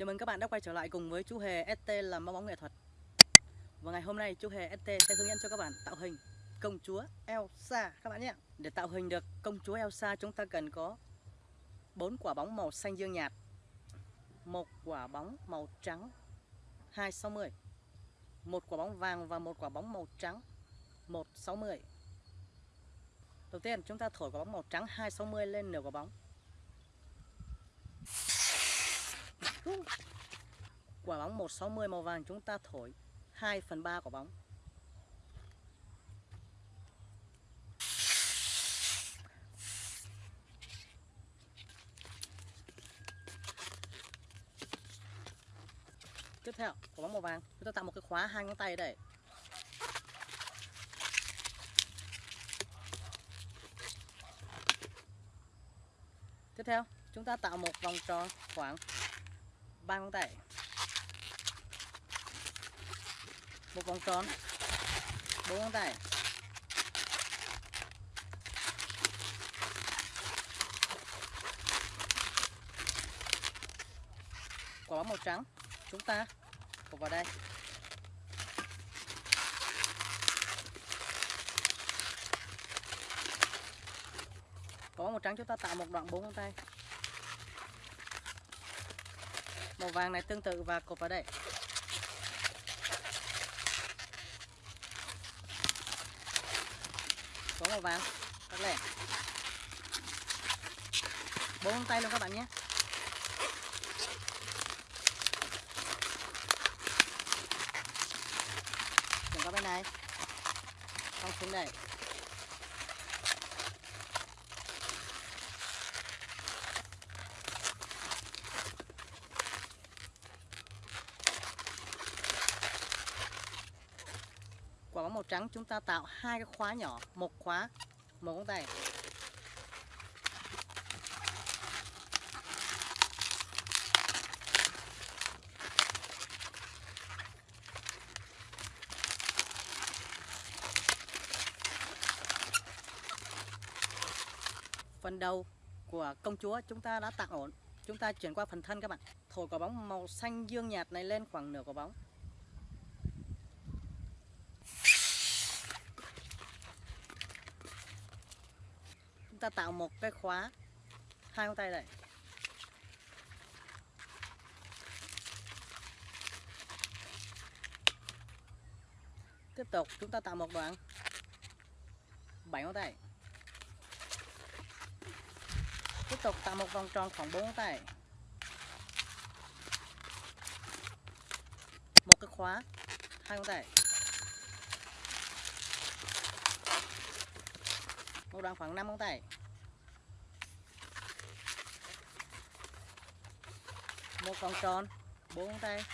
Chào mừng các bạn đã quay trở lại cùng với chú Hề ST làm bong bóng nghệ thuật. Và ngày hôm nay chú Hề ST sẽ hướng dẫn cho các bạn tạo hình công chúa Elsa. Các bạn nhé. Để tạo hình được công chúa Elsa, chúng ta cần có bốn quả bóng màu xanh dương nhạt, một quả bóng màu trắng 260 một quả bóng vàng và một quả bóng màu trắng 160 Đầu tiên chúng ta thổi quả bóng màu trắng 260 lên nửa quả bóng. Quả bóng 160 màu vàng chúng ta thổi 2 phần 3 quả bóng. Tiếp theo, quả bóng màu vàng. Chúng ta tạo một cái khóa hai ngón tay đây. Tiếp theo, chúng ta tạo một vòng tròn khoảng ba ngón tay. Một vòng tròn. Bốn ngón tay. Quả bóng màu trắng. Chúng ta cột vào đây. Quả bóng màu trắng chúng ta tạo một đoạn bốn ngón tay màu vàng này tương tự và cột vào đây. Có màu vàng rất lẻ. Bốn tay luôn các bạn nhé. Chuyển qua bên này. Không xuống đây. Màu trắng, chúng ta tạo hai cái khóa nhỏ, một khóa, một ngón tay. Phần đầu của công chúa chúng ta đã tạo ổn. Chúng ta chuyển qua phần thân các bạn. Thổi quả bóng màu xanh dương nhạt này lên khoảng nửa quả bóng. Ta tạo một cái khóa. Hai ngón tay này tiếp tục, chúng ta tạo một đoạn. Bảy ngón tay. Tiếp tục tạo một vòng tròn khoảng bốn ngón tay. Một cái khóa, hai ngón tay. Một đoạn khoảng 5 ngón tay. Một vòng tròn 4 ngón tay.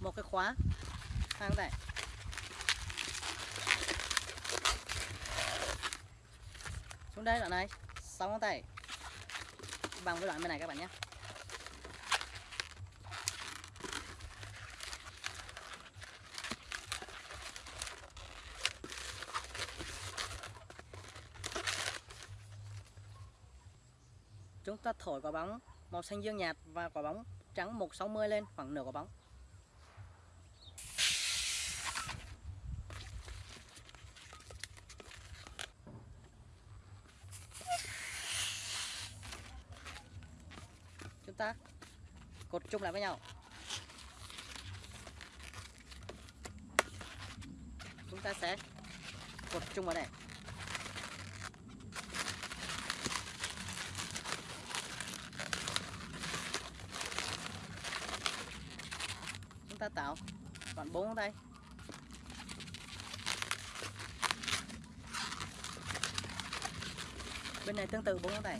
Một cái khóa, hai ngón tay. Xuống đây, đoạn này 6 ngón tay. Bằng với đoạn bên này các bạn nhé. Chúng ta thổi quả bóng màu xanh dương nhạt và quả bóng trắng 160 lên khoảng nửa quả bóng. Chúng ta cột chung lại với nhau. Chúng ta sẽ cột chung vào đây. Ta tạo. Còn bốn ở đây. Bên này tương tự bốn ở đây.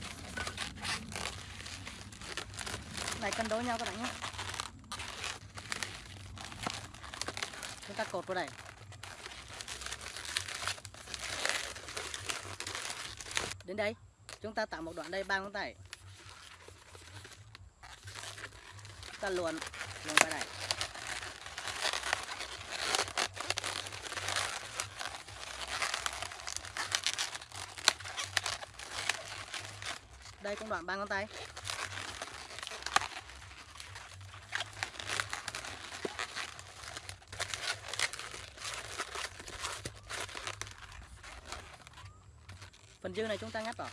Này cân đối nhau các bạn nhé. Chúng ta cột vào đây. Đến đây, chúng ta tạo một đoạn đây ba ngón tay ta luồn luồn vào đây. Đây cũng đoạn ba ngón tay. Phần dư này chúng ta ngắt vào.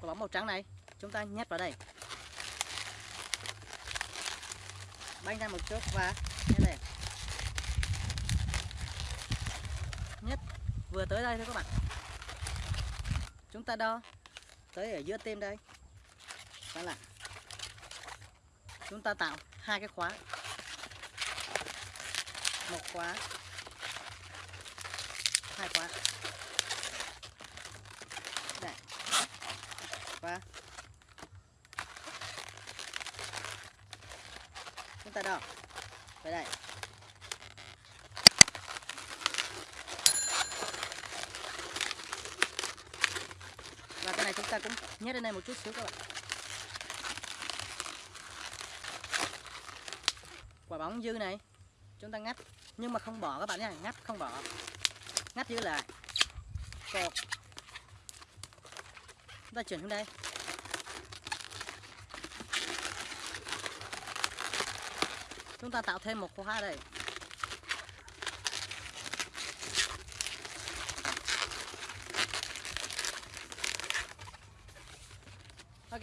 Quả bóng màu trắng này, chúng ta nhét vào đây. Banh ra một chút và như này nhét vừa tới đây thôi các bạn. Chúng ta đo tới ở giữa tim đây. Đó là chúng ta tạo hai cái khóa. Một khóa, hai khóa. Đây. Khóa. Chúng ta đo. Tới đây và cái này chúng ta cũng nhét lên đây một chút xíu các bạn. Quả bóng dư này, chúng ta ngắt, nhưng mà không bỏ các bạn nhé, ngắt không bỏ. Ngắt giữ lại. Cột. Chúng ta chuyển xuống đây. Chúng ta tạo thêm một khóa đây ok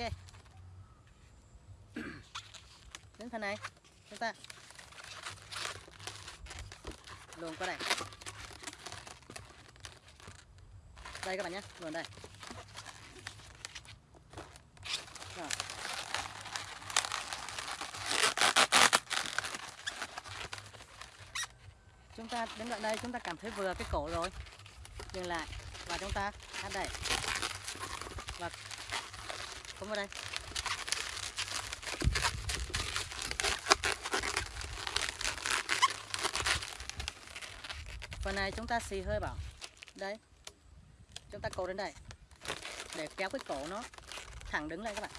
đến phần này. Chúng ta luồn qua đây. Đây các bạn nhé, luồn đây. Rồi. chúng ta đến đoạn đây, chúng ta cảm thấy vừa cái cổ rồi. Dừng lại và chúng ta hát đây. Và không vào đây. Phần này chúng ta xì hơi vào. Đây. Chúng ta cột đến đây. Để kéo cái cổ nó thẳng đứng lại các bạn.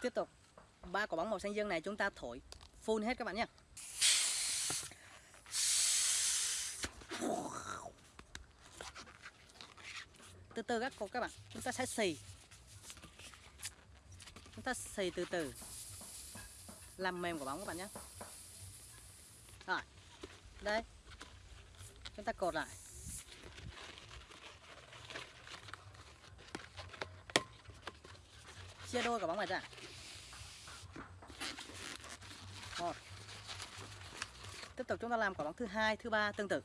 Tiếp tục. Ba quả bóng màu xanh dương này chúng ta thổi phun hết các bạn nhé. Từ từ các cô, các bạn. Chúng ta sẽ xì. Chúng ta xì từ từ. Làm mềm quả bóng các bạn nhé. Rồi. Đây. Chúng ta cột lại. Chia đôi quả bóng này ra. Một. Tiếp tục chúng ta làm quả bóng thứ hai, thứ ba, tương tự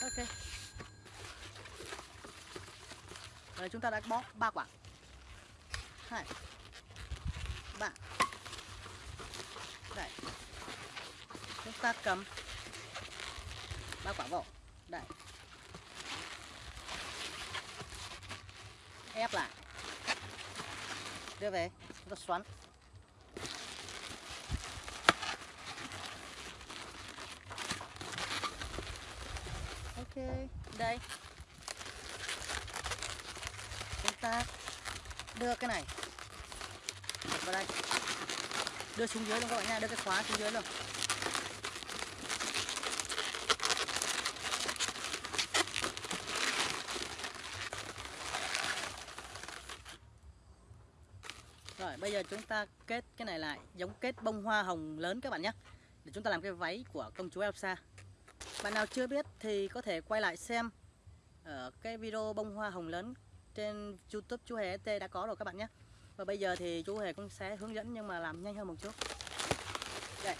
ok rồi, chúng ta đã bó ba quả. Hai. Ba. Đây. Chúng ta cầm ba quả vỏ. Đây. Ép lại. Đưa về. Chúng ta xoắn. Ok. Đây chúng ta đưa cái này vào đây. Đưa xuống dưới luôn các bạn nha, đưa cái khóa xuống dưới luôn. Rồi, bây giờ chúng ta kết cái này lại, giống kết bông hoa hồng lớn các bạn nhé. Để chúng ta làm cái váy của công chúa Elsa. Bạn nào chưa biết thì có thể quay lại xem ở cái video bông hoa hồng lớn trên youtube chú Hề e ST đã có rồi các bạn nhé. Và bây giờ thì chú Hề cũng sẽ hướng dẫn nhưng mà làm nhanh hơn một chút. Đây.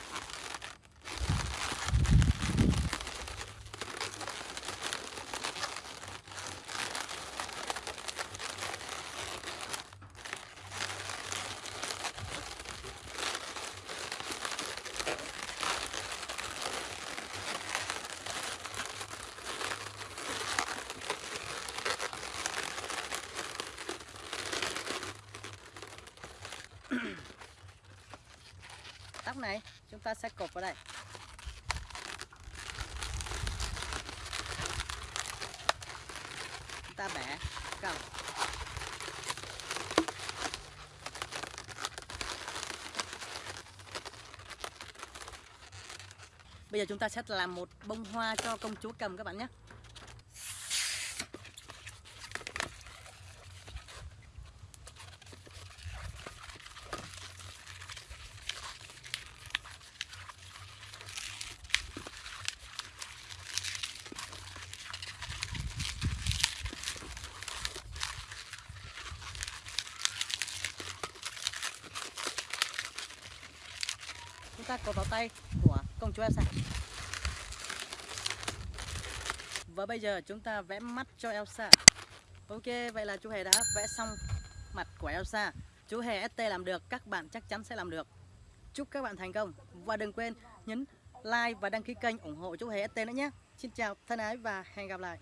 Này, chúng ta sẽ cột vào đây. Chúng ta bẻ cầm. Bây giờ chúng ta sẽ làm một bông hoa cho công chúa cầm các bạn nhé. Chúng ta cột vào tay của công chúa Elsa. Và bây giờ chúng ta vẽ mắt cho Elsa. Ok, vậy là chú Hề đã vẽ xong mặt của Elsa. Chú Hề ST làm được, các bạn chắc chắn sẽ làm được. Chúc các bạn thành công. Và đừng quên nhấn like và đăng ký kênh ủng hộ chú Hề ST nữa nhé. Xin chào thân ái và hẹn gặp lại.